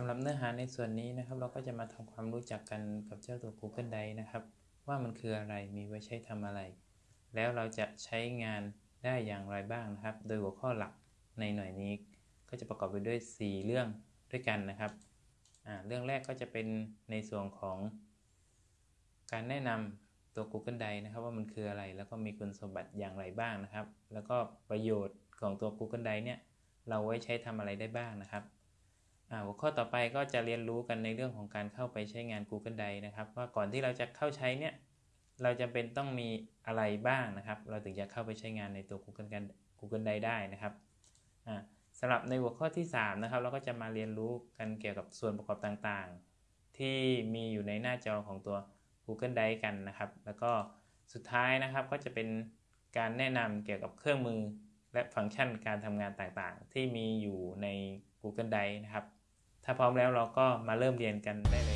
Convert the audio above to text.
ำหรับเนื้อหาในส่วนนี้นะครับ เราก็จะมาทำความรู้จักกันกับเจ้าตัว Google Drive นะครับ ว่ามันคืออะไรมีไว้ใช้ทำอะไร แล้วเราจะใช้งานได้อย่างไรบ้างนะครับ โดยหัวข้อหลักในหน่วยนี้ ก็จะประกอบไปด้วย 4 เรื่องด้วยกันนะครับเรื่องแรกก็จะเป็นในส่วนของ การแนะนำตัว Google Drive นะครับ ว่ามันคืออะไรแล้วก็มีคุณสมบัติอย่างไรบ้างนะครับ แล้วก็ประโยชน์ของตัว Google Drive เนี่ยเราไว้ใช้ทำอะไรได้บ้างนะครับ หัวข้อต่อไปก็จะเรียนรู้กันในเรื่องของการเข้าไปใช้งาน Google Drive นะครับ ว่าก่อนที่เราจะเข้าใช้เนี่ยเราจะเป็นต้องมีอะไรบ้างนะครับ เราถึงจะเข้าไปใช้งานในตัว Google กัน Google Drive ได้นะครับอ่าสำหรับในหัวข้อที่ 3 นะครับ เราก็จะมาเรียนรู้กันเกี่ยวกับส่วนประกอบต่างๆ ที่มีอยู่ในหน้าจอของตัว Google Drive กันนะครับ แล้วก็สุดท้ายนะครับก็จะเป็นการแนะนำเกี่ยวกับเครื่องมือและฟังก์ชันการทำงานต่างๆ ที่มีอยู่ใน Google Drive นะครับ ถ้าพร้อมแล้วเราก็มาเริ่มเรียนกันได้